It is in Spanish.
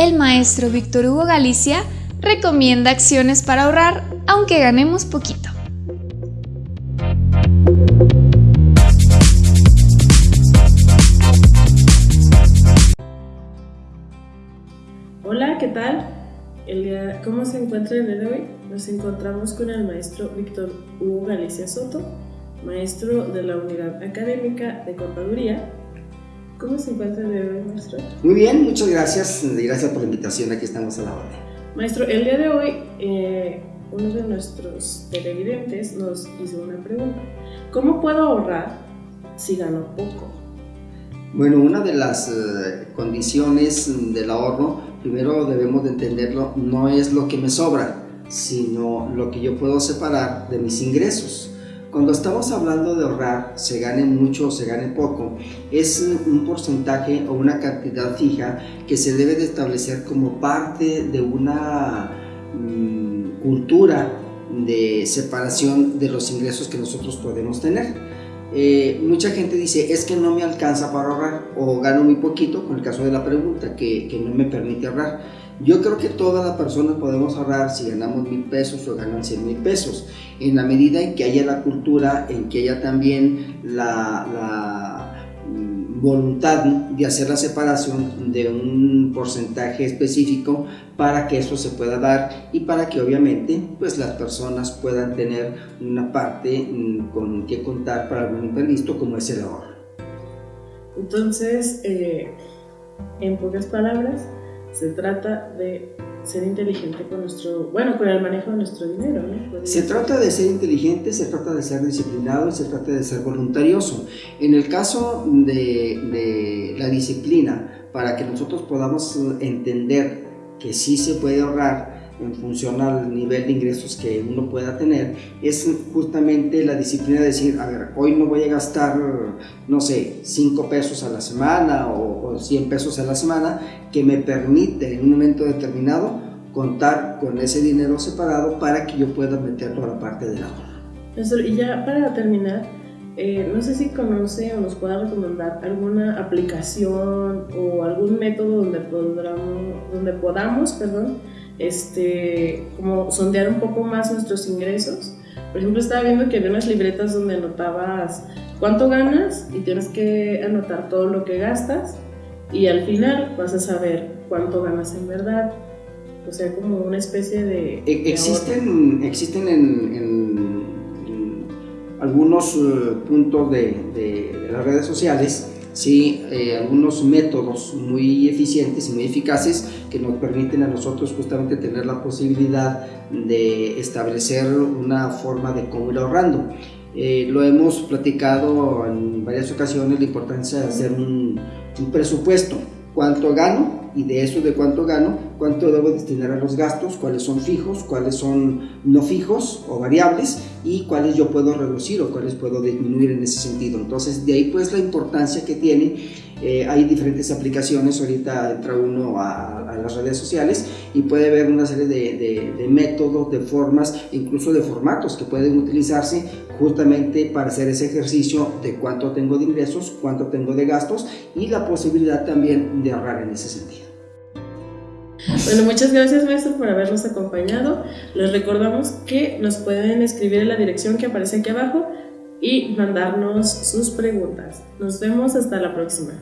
el maestro Víctor Hugo Galicia recomienda acciones para ahorrar aunque ganemos poquito. Hola, ¿qué tal? El día, ¿Cómo se encuentra el día de hoy? Nos encontramos con el maestro Víctor Hugo Galicia Soto, maestro de la Unidad Académica de Contaduría. ¿Cómo se encuentra el día de hoy, maestro? Muy bien, muchas gracias. Gracias por la invitación. Aquí estamos a la orden. Maestro, el día de hoy eh, uno de nuestros televidentes nos hizo una pregunta. ¿Cómo puedo ahorrar si gano poco? Bueno, una de las eh, condiciones del ahorro, primero debemos de entenderlo, no es lo que me sobra, sino lo que yo puedo separar de mis ingresos. Cuando estamos hablando de ahorrar, se gane mucho o se gane poco, es un porcentaje o una cantidad fija que se debe de establecer como parte de una mm, cultura de separación de los ingresos que nosotros podemos tener. Eh, mucha gente dice, es que no me alcanza para ahorrar o gano muy poquito, con el caso de la pregunta, que, no me permite ahorrar. Yo creo que todas las personas podemos ahorrar si ganamos mil pesos o ganan cien mil pesos, en la medida en que haya la cultura, en que haya también la voluntad de hacer la separación de un porcentaje específico para que eso se pueda dar y para que obviamente pues las personas puedan tener una parte mm, con que contar para algún imprevisto como es el ahorro. Entonces, eh, en pocas palabras, se trata de ser inteligente con nuestro, bueno, con el manejo de nuestro dinero. ¿no? Se trata de ser inteligente, se trata de ser disciplinado y se trata de ser voluntarioso. En el caso de, de la disciplina, para que nosotros podamos entender que sí se puede ahorrar, en función al nivel de ingresos que uno pueda tener, es justamente la disciplina de decir, a ver, hoy no voy a gastar, no sé, 5 pesos a la semana o, o 100 pesos a la semana, que me permite en un momento determinado contar con ese dinero separado para que yo pueda meterlo a la parte del ahorro. Y ya para terminar, eh, no sé si conoce o nos pueda recomendar alguna aplicación o algún método donde, podamos, donde podamos perdón, este, como sondear un poco más nuestros ingresos. Por ejemplo, estaba viendo que había unas libretas donde anotabas cuánto ganas y tienes que anotar todo lo que gastas y al final vas a saber cuánto ganas en verdad. O sea, como una especie de... E, existen, existen en, en, algunos uh, puntos de, de, las redes sociales sí, eh, algunos métodos muy eficientes y muy eficaces que nos permiten a nosotros justamente tener la posibilidad de establecer una forma de cómo ir ahorrando. Eh, lo hemos platicado en varias ocasiones la importancia de hacer un, un presupuesto, cuánto y de eso de cuánto gano, cuánto debo destinar a los gastos, cuáles son fijos, cuáles son no fijos o variables y cuáles yo puedo reducir o cuáles puedo disminuir en ese sentido. Entonces de ahí pues la importancia que tiene, eh, hay diferentes aplicaciones, ahorita entra uno a, las redes sociales y puede ver una serie de métodos, de formas, incluso de formatos que pueden utilizarse justamente para hacer ese ejercicio de cuánto tengo de ingresos, cuánto tengo de gastos y la posibilidad también de ahorrar en ese sentido. Bueno, muchas gracias maestro por habernos acompañado. Les recordamos que nos pueden escribir en la dirección que aparece aquí abajo y mandarnos sus preguntas. Nos vemos hasta la próxima.